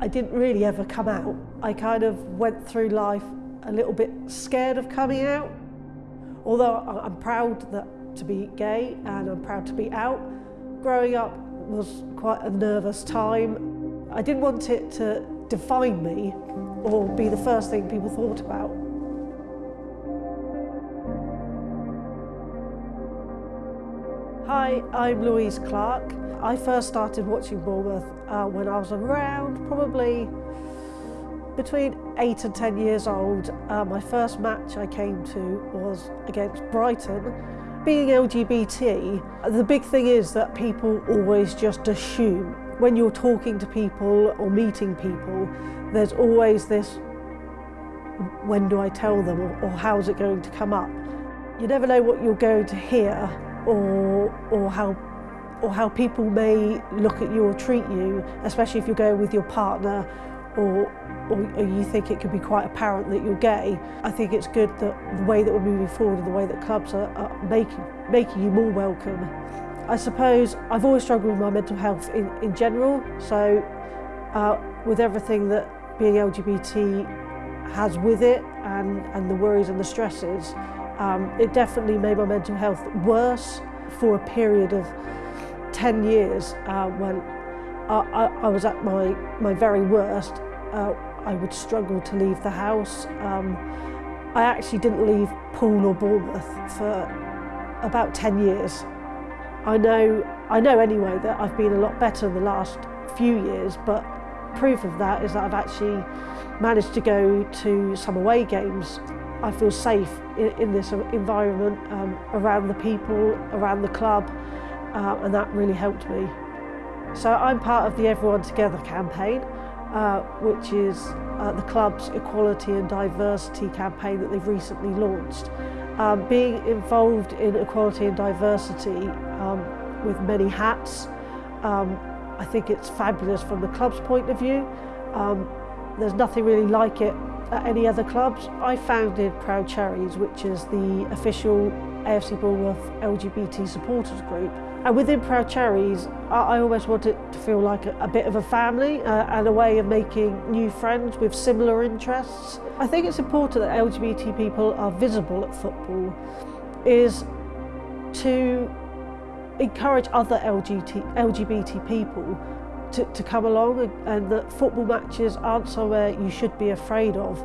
I didn't really ever come out. I kind of went through life a little bit scared of coming out. Although I'm proud that, to be gay and I'm proud to be out, growing up was quite a nervous time. I didn't want it to define me or be the first thing people thought about. Hi, I'm Louise Clark. I first started watching Bournemouth uh, when I was around probably between 8 and 10 years old. Uh, my first match I came to was against Brighton. Being LGBT, the big thing is that people always just assume when you're talking to people or meeting people, there's always this, when do I tell them or, or how's it going to come up? You never know what you're going to hear or, or how or how people may look at you or treat you, especially if you're going with your partner or, or, or you think it could be quite apparent that you're gay. I think it's good that the way that we're moving forward and the way that clubs are, are making, making you more welcome. I suppose I've always struggled with my mental health in, in general, so uh, with everything that being LGBT has with it and, and the worries and the stresses, um, it definitely made my mental health worse for a period of 10 years uh, when I, I, I, was at my, my very worst. Uh, I would struggle to leave the house. Um, I actually didn't leave Poole or Bournemouth for about 10 years. I know, I know anyway that I've been a lot better in the last few years, but proof of that is that I've actually managed to go to some away games I feel safe in, in this environment, um, around the people, around the club, uh, and that really helped me. So I'm part of the Everyone Together campaign, uh, which is uh, the club's equality and diversity campaign that they've recently launched. Um, being involved in equality and diversity um, with many hats, um, I think it's fabulous from the club's point of view. Um, there's nothing really like it at any other clubs. I founded Proud Cherries, which is the official AFC Bournemouth LGBT supporters group. And within Proud Cherries, I, I always wanted to feel like a, a bit of a family uh, and a way of making new friends with similar interests. I think it's important that LGBT people are visible at football, is to encourage other LGBT, LGBT people to, to come along and, and that football matches aren't somewhere you should be afraid of.